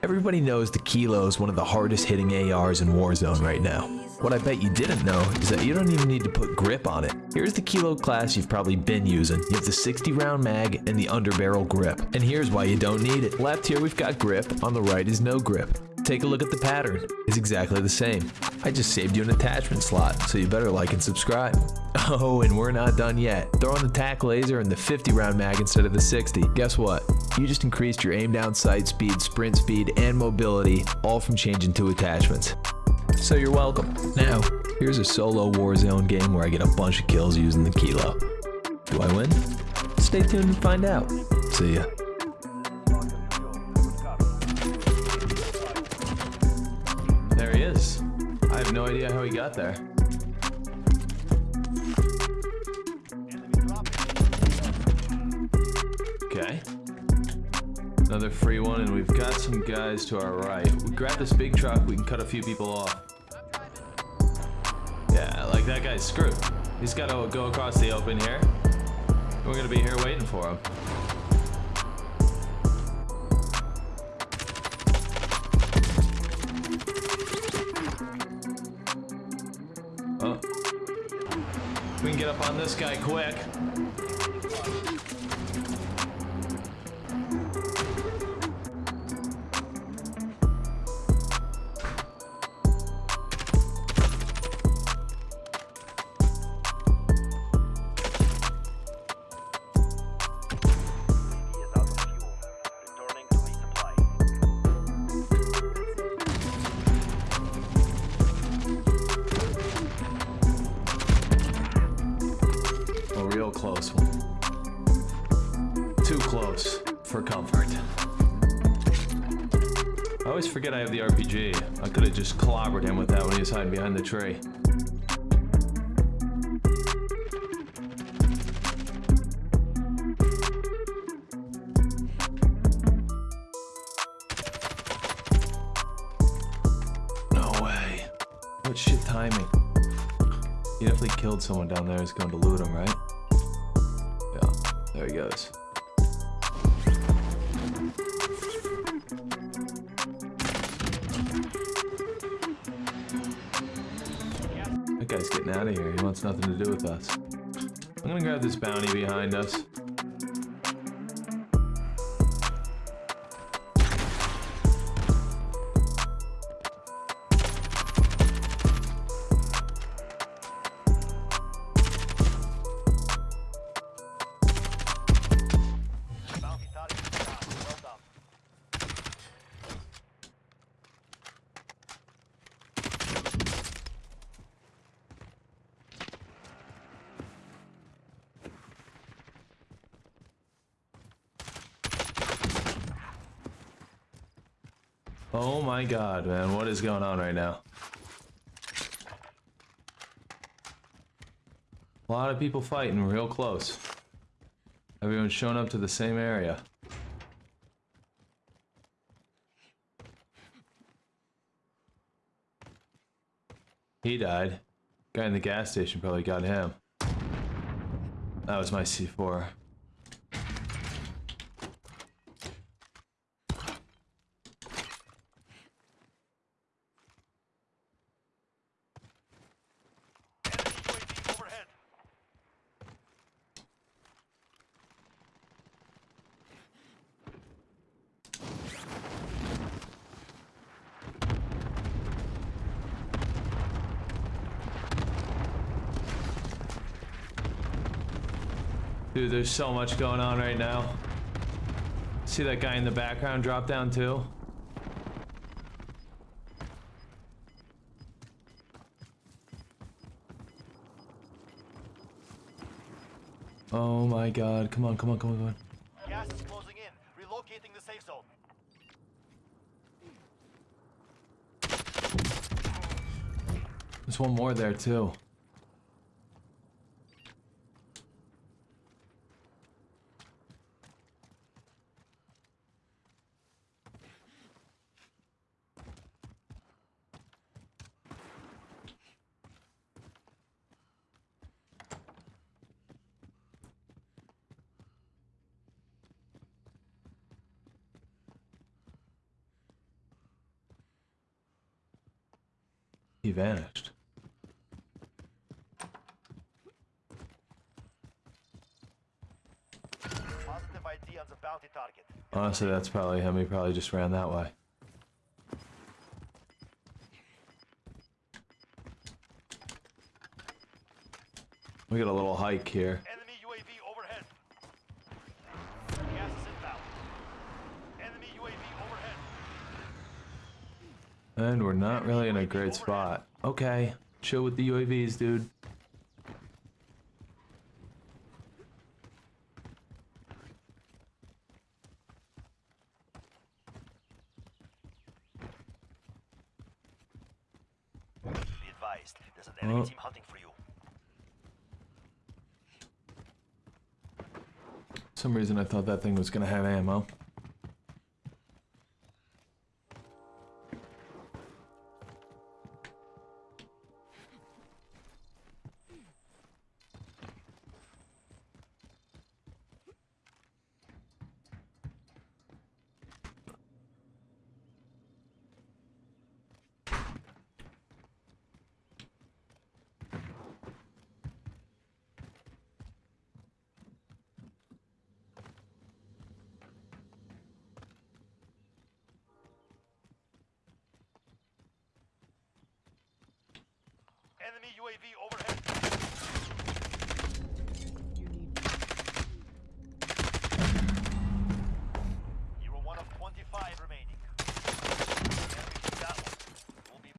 Everybody knows the Kilo is one of the hardest hitting ARs in Warzone right now. What I bet you didn't know is that you don't even need to put grip on it. Here's the Kilo class you've probably been using. You have the 60 round mag and the underbarrel grip. And here's why you don't need it. Left here we've got grip, on the right is no grip. Take a look at the pattern. It's exactly the same. I just saved you an attachment slot, so you better like and subscribe. Oh, and we're not done yet. Throw on the TAC laser and the 50 round mag instead of the 60. Guess what? You just increased your aim down sight speed, sprint speed, and mobility, all from changing two attachments. So you're welcome. Now, here's a solo Warzone game where I get a bunch of kills using the Kilo. Do I win? Stay tuned and find out. See ya. Have no idea how he got there. Okay. Another free one, and we've got some guys to our right. We grab this big truck, we can cut a few people off. Yeah, like that guy's screwed. He's got to go across the open here. We're gonna be here waiting for him. We can get up on this guy quick. Close for comfort. I always forget I have the RPG. I could have just clobbered him with that when he was hiding behind the tree. No way. What shit timing. He definitely killed someone down there. He's going to loot him, right? Yeah, there he goes. Guy's getting out of here. He wants nothing to do with us. I'm gonna grab this bounty behind us. Oh my god, man. What is going on right now? A lot of people fighting real close. Everyone's showing up to the same area. He died. Guy in the gas station probably got him. That was my C4. Enemy UAV overhead. Dude, there's so much going on right now. See that guy in the background drop down too? Oh my god, come on, come on, come on, come on. Gas is closing in. Relocating the safe zone. There's one more there too. He vanished. Positive ID on the bounty target. Honestly, that's probably him. He probably just ran that way. We got a little hike here. Enemy UAV overhead. Gas is inbound. Enemy UAV overhead. And we're not really in a great spot. Okay, chill with the UAVs, dude. Be advised, there's an enemy Oh. for some reason I thought that thing was gonna have ammo. UAV overhead.